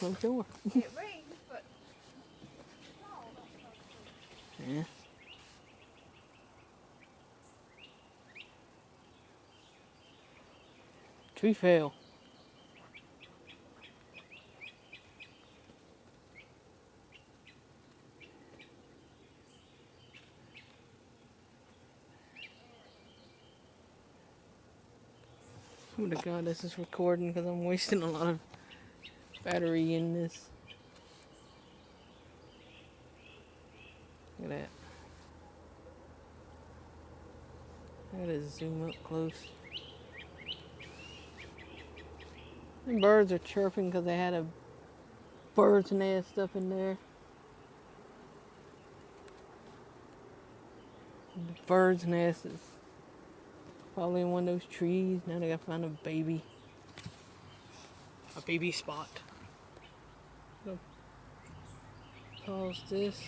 Sure. It rains, but Yeah. Tree fell. Oh my god, this is recording because I'm wasting a lot of battery in this. Look at that. I gotta zoom up close. The birds are chirping because they had a bird's nest up in there. The bird's nest is probably in one of those trees. Now they gotta find a baby. A baby spot. Pause this.